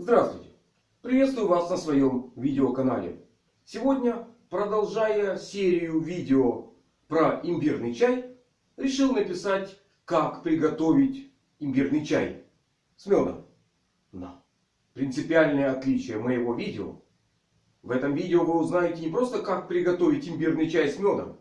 Здравствуйте! Приветствую вас на своем видеоканале. Сегодня, продолжая серию видео про имбирный чай, решил написать, как приготовить имбирный чай с медом. Но принципиальное отличие моего видео. В этом видео вы узнаете не просто как приготовить имбирный чай с медом,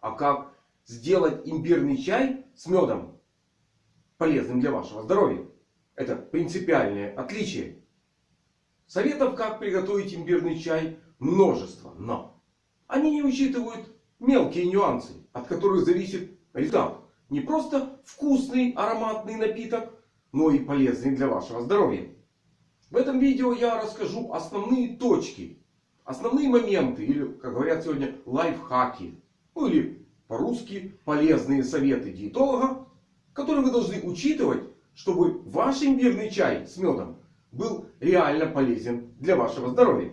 а как сделать имбирный чай с медом полезным для вашего здоровья. Это принципиальное отличие. Советов, как приготовить имбирный чай, множество. Но они не учитывают мелкие нюансы, от которых зависит результат. Не просто вкусный ароматный напиток, но и полезный для вашего здоровья. В этом видео я расскажу основные точки, основные моменты, или, как говорят сегодня, лайфхаки. Ну или по-русски полезные советы диетолога, которые вы должны учитывать, чтобы ваш имбирный чай с медом был реально полезен для вашего здоровья.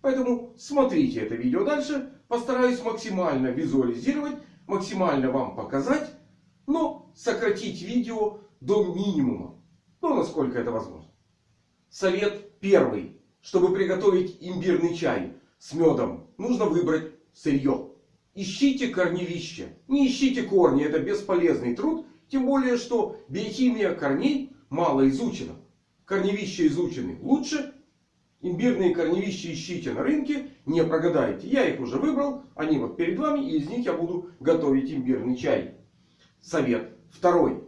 Поэтому смотрите это видео дальше. Постараюсь максимально визуализировать, максимально вам показать. Но сократить видео до минимума. Ну, насколько это возможно. Совет первый. Чтобы приготовить имбирный чай с медом, нужно выбрать сырье. Ищите корневище. Не ищите корни. Это бесполезный труд. Тем более, что биохимия корней мало изучена корневища изучены лучше. Имбирные корневища ищите на рынке. Не прогадаете. Я их уже выбрал. Они вот перед вами. И из них я буду готовить имбирный чай. Совет второй.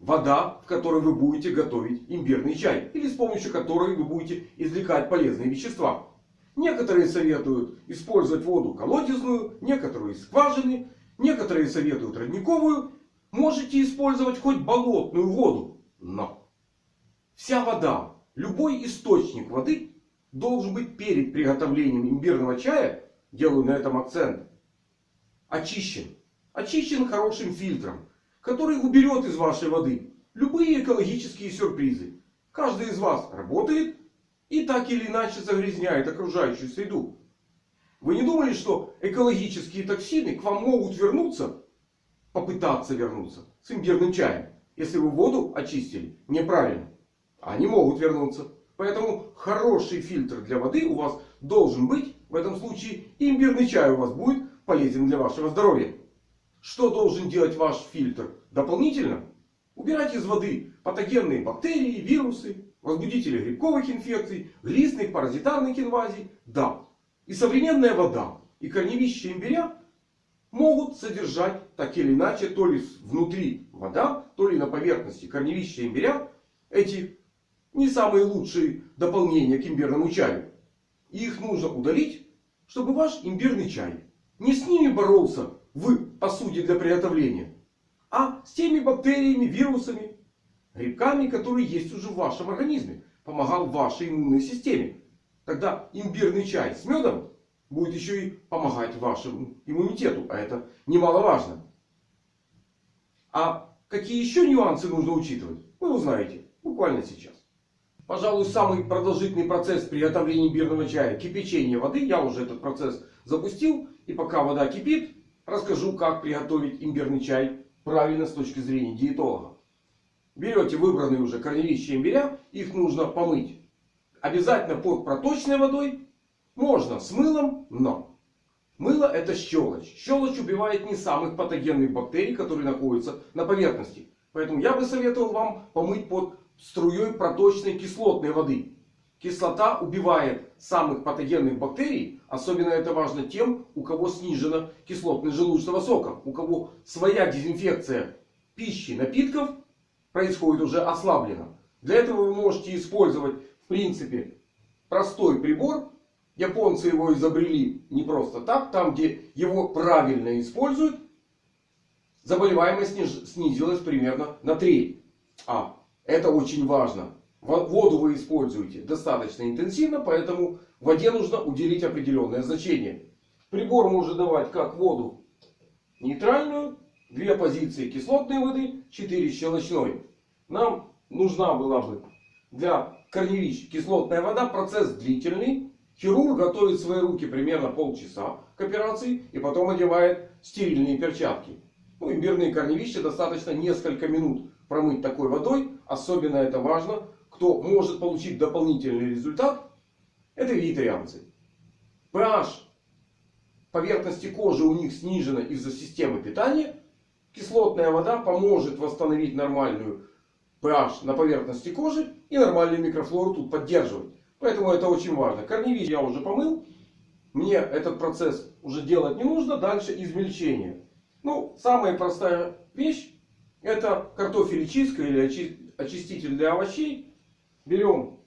Вода, в которой вы будете готовить имбирный чай. Или с помощью которой вы будете извлекать полезные вещества. Некоторые советуют использовать воду колодезную. Некоторые скважины. Некоторые советуют родниковую. Можете использовать хоть болотную воду. Но Вся вода, любой источник воды должен быть перед приготовлением имбирного чая, делаю на этом акцент, очищен. Очищен хорошим фильтром, который уберет из вашей воды любые экологические сюрпризы. Каждый из вас работает и так или иначе загрязняет окружающую среду. Вы не думали, что экологические токсины к вам могут вернуться, попытаться вернуться с имбирным чаем, если вы воду очистили неправильно? Они могут вернуться. Поэтому хороший фильтр для воды у вас должен быть. В этом случае имбирный чай у вас будет полезен для вашего здоровья. Что должен делать ваш фильтр дополнительно? Убирать из воды патогенные бактерии, вирусы, возбудители грибковых инфекций, глистных, паразитарных инвазий. Да. И современная вода и корневища имбиря могут содержать так или иначе, то ли внутри вода, то ли на поверхности корневища имбиря эти не самые лучшие дополнения к имбирному чаю. И их нужно удалить, чтобы ваш имбирный чай не с ними боролся в посуде для приготовления, а с теми бактериями, вирусами, грибками, которые есть уже в вашем организме. Помогал вашей иммунной системе. Тогда имбирный чай с медом будет еще и помогать вашему иммунитету. А это немаловажно. А какие еще нюансы нужно учитывать, вы узнаете буквально сейчас. Пожалуй, самый продолжительный процесс приготовления имбирного чая – кипячение воды. Я уже этот процесс запустил. И пока вода кипит, расскажу, как приготовить имбирный чай правильно с точки зрения диетолога. Берете выбранные уже корневища имбиря. Их нужно помыть. Обязательно под проточной водой. Можно с мылом, но мыло это щелочь. Щелочь убивает не самых патогенных бактерий, которые находятся на поверхности. Поэтому я бы советовал вам помыть под струей проточной кислотной воды. Кислота убивает самых патогенных бактерий. Особенно это важно тем, у кого снижена кислотность желудочного сока. У кого своя дезинфекция пищи, напитков происходит уже ослаблена. Для этого вы можете использовать в принципе простой прибор. Японцы его изобрели не просто так. Там где его правильно используют, заболеваемость снизилась примерно на треть. А это очень важно. Воду вы используете достаточно интенсивно, поэтому воде нужно уделить определенное значение. Прибор может давать как воду нейтральную, две позиции кислотной воды, 4 щелочной. Нам нужна была бы для корневищ кислотная вода. Процесс длительный. Хирург готовит свои руки примерно полчаса к операции и потом одевает стерильные перчатки. Ну, имбирные корневища достаточно несколько минут промыть такой водой. Особенно это важно, кто может получить дополнительный результат, это вегетарианцы. pH поверхности кожи у них снижена из-за системы питания. Кислотная вода поможет восстановить нормальную pH на поверхности кожи и нормальную микрофлору тут поддерживать. Поэтому это очень важно. Корневищ я уже помыл. Мне этот процесс уже делать не нужно. Дальше измельчение. Ну, самая простая вещь. Это картофель чистка или очиститель для овощей. Берем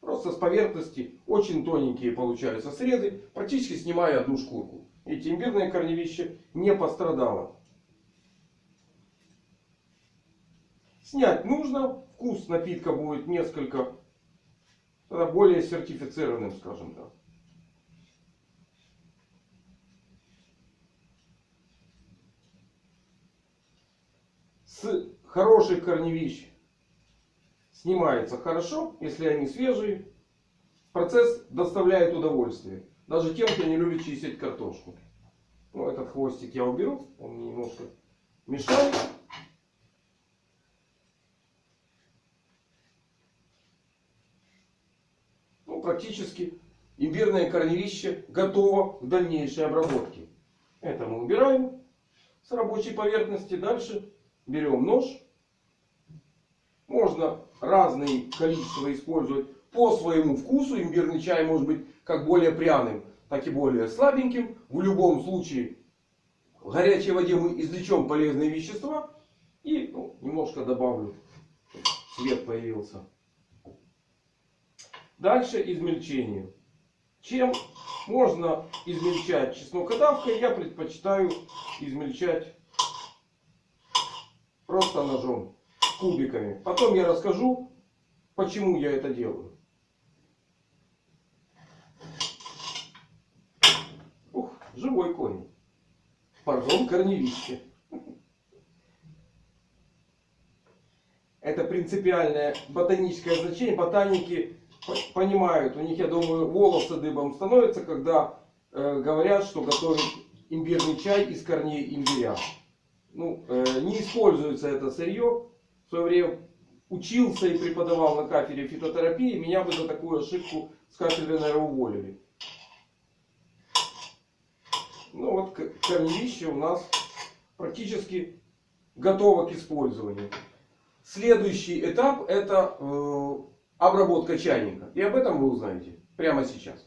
просто с поверхности. Очень тоненькие получаются срезы. Практически снимая одну шкурку. Эти имбирное корневище не пострадало. Снять нужно. Вкус напитка будет несколько более сертифицированным, скажем так. С хороших корневищ снимается хорошо, если они свежие. Процесс доставляет удовольствие. Даже тем, кто не любит чистить картошку. Ну, этот хвостик я уберу. Он мне немножко мешает. Ну, практически имбирное корневище готово к дальнейшей обработке. Это мы убираем с рабочей поверхности. Дальше берем нож. Можно разные количества использовать по своему вкусу. Имбирный чай может быть как более пряным, так и более слабеньким. В любом случае в горячей воде мы извлечем полезные вещества. И ну, немножко добавлю. Цвет появился. Дальше измельчение. Чем можно измельчать чеснокодавкой, я предпочитаю измельчать просто ножом, кубиками. Потом я расскажу, почему я это делаю. Ух, живой конь. Пардон, корневище. Это принципиальное ботаническое значение. Ботаники понимают, у них, я думаю, волосы дыбом становятся, когда э, говорят, что готовят имбирный чай из корней имбиря. Ну, э, не используется это сырье. Свое время учился и преподавал на кафедре фитотерапии. Меня бы за такую ошибку с кафедры, наверное, уволили. Ну вот корневище у нас практически готово к использованию. Следующий этап это э, обработка чайника. И об этом вы узнаете прямо сейчас.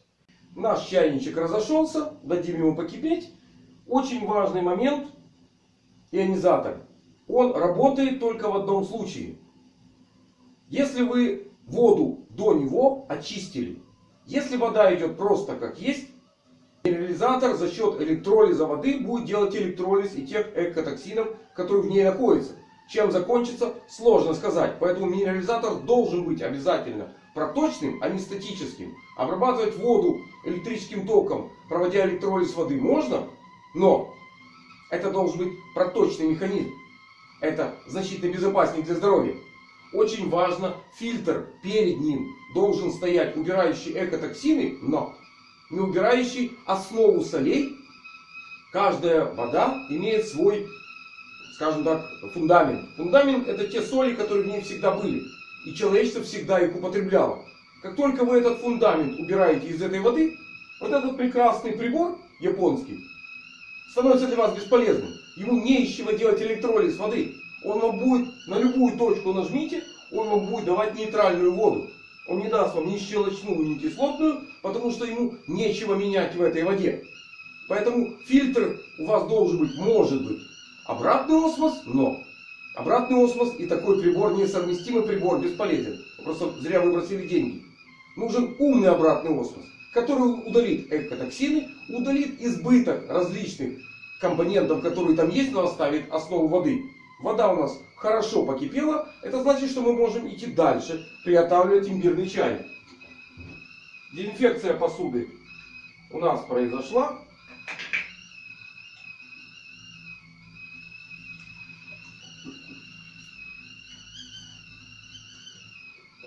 Наш чайничек разошелся. Дадим ему покипеть. Очень важный момент. Ионизатор. Он работает только в одном случае. Если вы воду до него очистили. Если вода идет просто как есть. Минерализатор за счет электролиза воды будет делать электролиз и тех экотоксинов, которые в ней находятся. Чем закончится, сложно сказать. Поэтому минерализатор должен быть обязательно проточным, а не статическим. Обрабатывать воду электрическим током, проводя электролиз воды, можно. Но это должен быть проточный механизм. Это значительно безопаснее для здоровья. Очень важно, фильтр перед ним должен стоять убирающий экотоксины, но не убирающий основу солей. Каждая вода имеет свой скажем так, фундамент. Фундамент это те соли, которые в ней всегда были. И человечество всегда их употребляло. Как только вы этот фундамент убираете из этой воды, вот этот прекрасный прибор японский становится для вас бесполезным. Ему не из чего делать электролиз воды. Он вам будет, на любую точку нажмите, он вам будет давать нейтральную воду. Он не даст вам ни щелочную, ни кислотную, потому что ему нечего менять в этой воде. Поэтому фильтр у вас должен быть, может быть, Обратный осмос, но обратный осмос и такой прибор, несовместимый прибор, бесполезен. Просто зря выбросили деньги. Нужен умный обратный осмос, который удалит экотоксины, удалит избыток различных компонентов, которые там есть, но оставит основу воды. Вода у нас хорошо покипела. Это значит, что мы можем идти дальше, приготавливать имбирный чай. Дезинфекция посуды у нас произошла.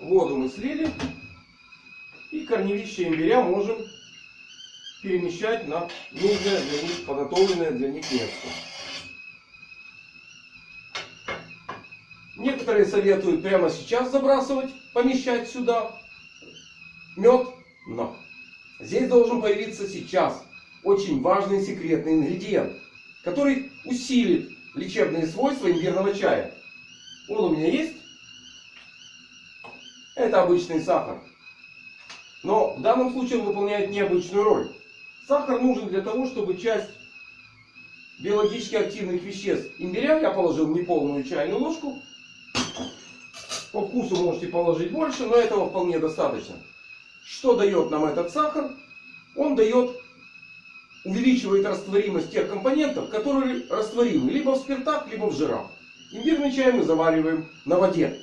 Воду мы слили. И корневище имбиря можем перемещать на нужное для них, подготовленное для них место. Некоторые советуют прямо сейчас забрасывать, помещать сюда мед. Но здесь должен появиться сейчас очень важный секретный ингредиент, который усилит лечебные свойства имбирного чая. Он у меня есть. Это обычный сахар. Но в данном случае он выполняет необычную роль. Сахар нужен для того, чтобы часть биологически активных веществ имбиря, я положил неполную чайную ложку. По вкусу можете положить больше, но этого вполне достаточно. Что дает нам этот сахар? Он дает, увеличивает растворимость тех компонентов, которые растворимы либо в спиртах, либо в жирах. Имбирный чай мы завариваем на воде.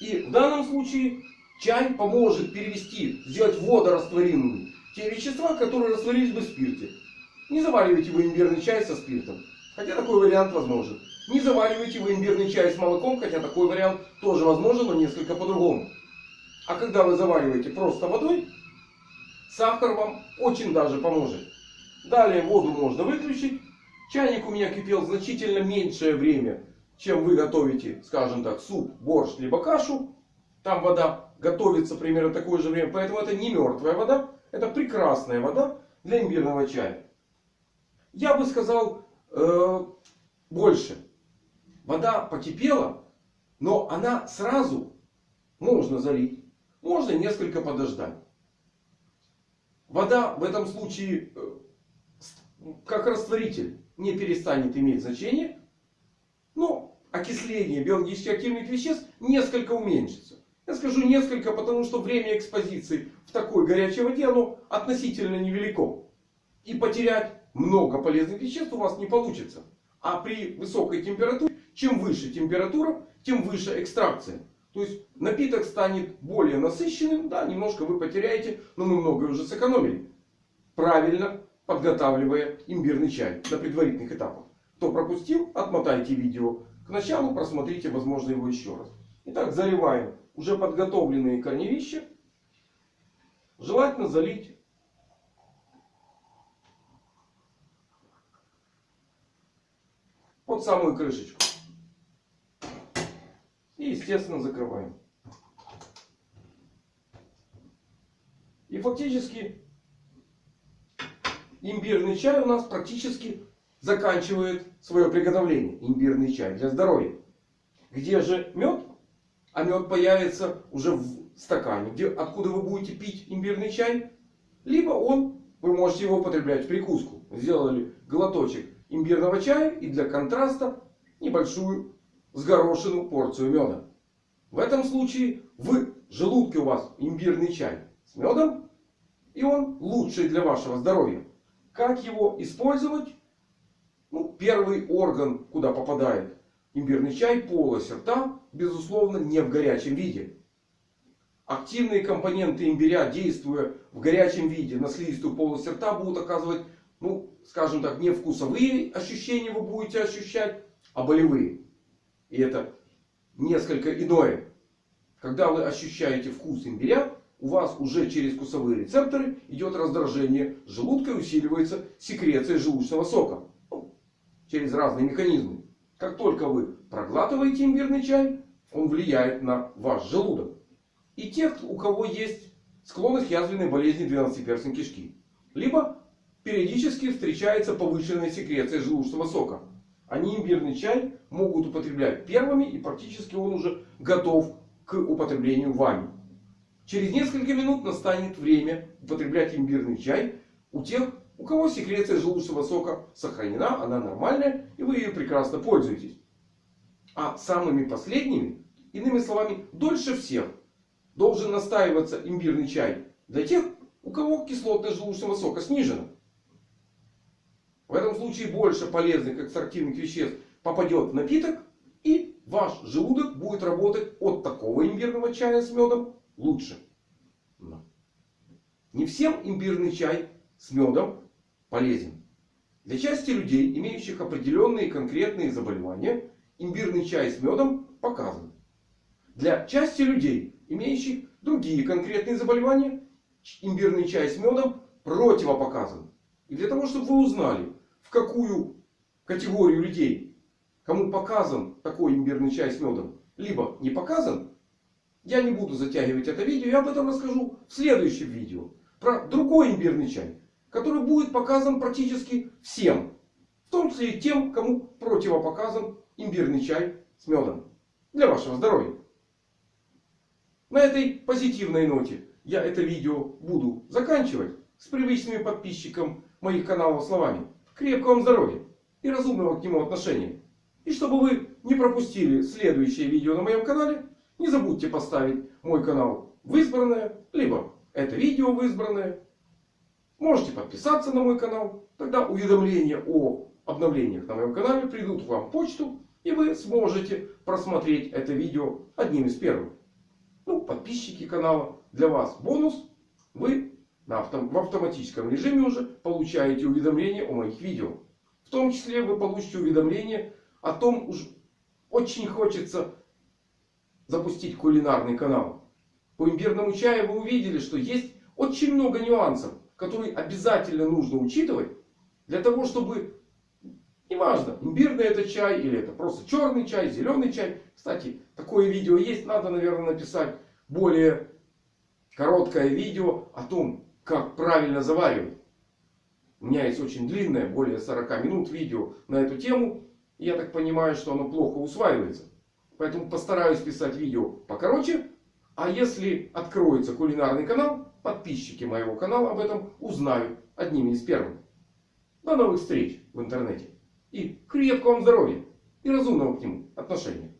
И в данном случае чай поможет перевести, сделать водорастворимыми те вещества, которые растворились бы в спирте. Не заваривайте вы имбирный чай со спиртом. Хотя такой вариант возможен. Не заваривайте вы имбирный чай с молоком. Хотя такой вариант тоже возможен, но несколько по-другому. А когда вы завариваете просто водой, сахар вам очень даже поможет. Далее воду можно выключить. Чайник у меня кипел значительно меньшее время, чем вы готовите, скажем так, суп, борщ, либо кашу. Там вода готовится примерно такое же время. Поэтому это не мертвая вода. Это прекрасная вода для имбирного чая. Я бы сказал э, больше. Вода покипела, но она сразу можно залить. Можно несколько подождать. Вода в этом случае, э, как растворитель, не перестанет иметь значение. Но окисление биологически активных веществ несколько уменьшится. Я скажу несколько, потому что время экспозиции в такой горячей воде оно относительно невелико. И потерять много полезных веществ у вас не получится. А при высокой температуре, чем выше температура, тем выше экстракция. То есть напиток станет более насыщенным. Да, немножко вы потеряете, но мы многое уже сэкономили. Правильно подготавливая имбирный чай на предварительных этапах. Кто пропустил, отмотайте видео к началу, просмотрите, возможно, его еще раз. Итак, заливаем уже подготовленные корневища. Желательно залить под самую крышечку. И естественно закрываем. И фактически имбирный чай у нас практически заканчивает свое приготовление. Имбирный чай для здоровья. Где же мед? А мед появится уже в стакане. Где, откуда вы будете пить имбирный чай? Либо он, вы можете его употреблять в прикуску. Сделали глоточек имбирного чая и для контраста небольшую сгорошенную порцию меда. В этом случае в желудке у вас имбирный чай с медом. И он лучший для вашего здоровья. Как его использовать? Ну, первый орган, куда попадает имбирный чай, полость рта, безусловно, не в горячем виде. Активные компоненты имбиря, действуя в горячем виде на слизистую полость рта, будут оказывать ну, скажем так, не вкусовые ощущения вы будете ощущать, а болевые. И это несколько иное. Когда вы ощущаете вкус имбиря, у вас уже через вкусовые рецепторы идет раздражение желудка и усиливается секреция желудочного сока. Ну, через разные механизмы. Как только вы проглатываете имбирный чай, он влияет на ваш желудок. И тех, у кого есть склонность к язвенной болезни 12-перстной кишки. Либо периодически встречается повышенная секреция желудочного сока. Они имбирный чай могут употреблять первыми и практически он уже готов к употреблению вами. Через несколько минут настанет время употреблять имбирный чай у тех, у кого секреция желудочного сока сохранена, она нормальная и вы ее прекрасно пользуетесь. А самыми последними, иными словами, дольше всех должен настаиваться имбирный чай для тех, у кого кислотность желудочного сока снижена. В этом случае больше полезных экстрактивных веществ попадет в напиток. И ваш желудок будет работать от такого имбирного чая с медом лучше. Не всем имбирный чай с медом полезен. Для части людей, имеющих определенные конкретные заболевания, имбирный чай с медом показан. Для части людей, имеющих другие конкретные заболевания, имбирный чай с медом противопоказан. И для того, чтобы вы узнали, в какую категорию людей, кому показан такой имбирный чай с медом, либо не показан, я не буду затягивать это видео. Я об этом расскажу в следующем видео. Про другой имбирный чай. Который будет показан практически всем. В том числе и тем, кому противопоказан имбирный чай с медом. Для вашего здоровья. На этой позитивной ноте я это видео буду заканчивать. С привычными подписчикам моих каналов словами. Крепкого вам здоровья и разумного к нему отношения. И чтобы вы не пропустили следующее видео на моем канале, не забудьте поставить мой канал в избранное, либо это видео в избранное. Можете подписаться на мой канал. Тогда уведомления о обновлениях на моем канале придут вам в почту. И вы сможете просмотреть это видео одним из первых. Ну, подписчики канала. Для вас бонус. Вы на в автоматическом режиме уже получаете уведомления о моих видео. В том числе вы получите уведомления о том, уж очень хочется запустить кулинарный канал. По имбирному чаю вы увидели, что есть очень много нюансов, которые обязательно нужно учитывать. Для того, чтобы, неважно, имбирный это чай или это просто черный чай, зеленый чай. Кстати, такое видео есть. Надо, наверное, написать более короткое видео о том, как правильно заваривать. У меня есть очень длинное, более 40 минут видео на эту тему. Я так понимаю, что оно плохо усваивается. Поэтому постараюсь писать видео покороче. А если откроется кулинарный канал, подписчики моего канала об этом узнают одними из первых. До новых встреч в интернете. И крепкого вам здоровья. И разумного к нему отношения.